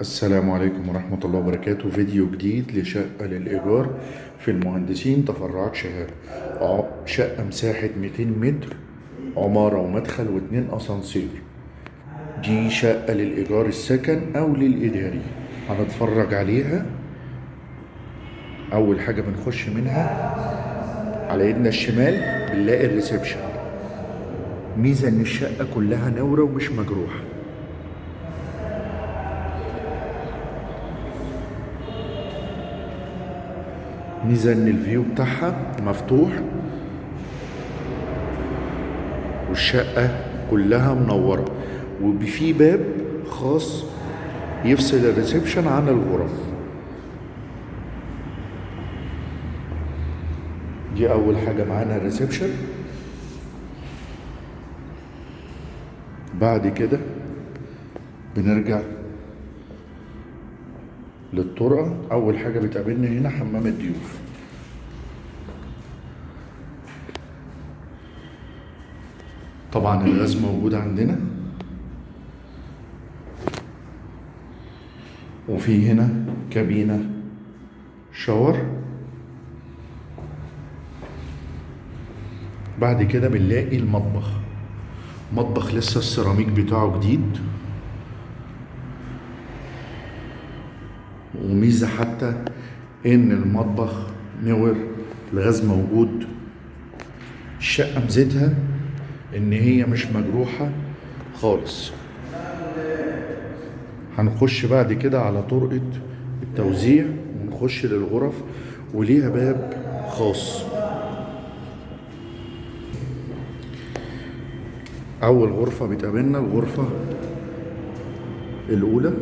السلام عليكم ورحمة الله وبركاته. فيديو جديد لشقة للإيجار في المهندسين تفرعات شهاب. شقة مساحة 200 متر عمارة ومدخل واتنين أسانسير. دي شقة للإيجار السكن أو للإداري. هنتفرج عليها. أول حاجة بنخش منها على ايدنا الشمال بنلاقي الريسبشن. ميزة إن الشقة كلها نورة ومش مجروحة. ميزة ان ال view بتاعها مفتوح. والشقة كلها منورة. وفي باب خاص يفصل ال reception عن الغرف. دي أول حاجة معانا ال reception. بعد كده بنرجع للطرقة. أول حاجة بتقابلنا هنا حمام الضيوف. طبعا الغاز موجود عندنا. وفي هنا كابينة شاور. بعد كده بنلاقي المطبخ. مطبخ لسه السيراميك بتاعه جديد. وميزة حتى إن المطبخ نور الغاز موجود. الشقة ميزتها إن هي مش مجروحة خالص. هنخش بعد كده على طرقة التوزيع ونخش للغرف وليها باب خاص. أول غرفة بتقابلنا الغرفة الأولى.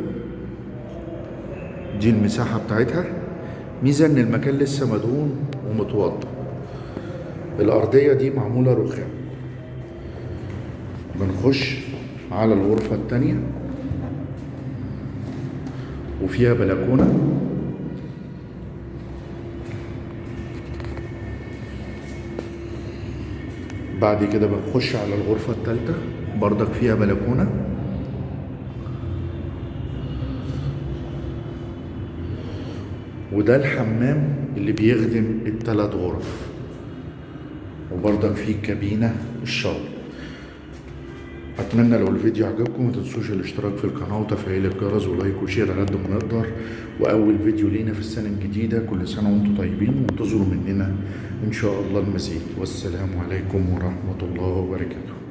دي المساحة بتاعتها. ميزة إن المكان لسه مدهون ومتوضى. الأرضية دي معمولة رخام. بنخش على الغرفة التانية. وفيها بلكونة. بعد كده بنخش على الغرفة التالتة. بردك فيها بلكونة. وده الحمام اللي بيخدم التلات غرف. وبرضك فيه كابينة الشاور أتمنى لو الفيديو عجبكم ما تنسوش الاشتراك في القناة وتفعيل الجرس و like و share على قد ما نقدر. وأول فيديو لينا في السنة الجديدة كل سنة وأنتم طيبين وانتظروا مننا إن شاء الله المزيد. والسلام عليكم ورحمة الله وبركاته.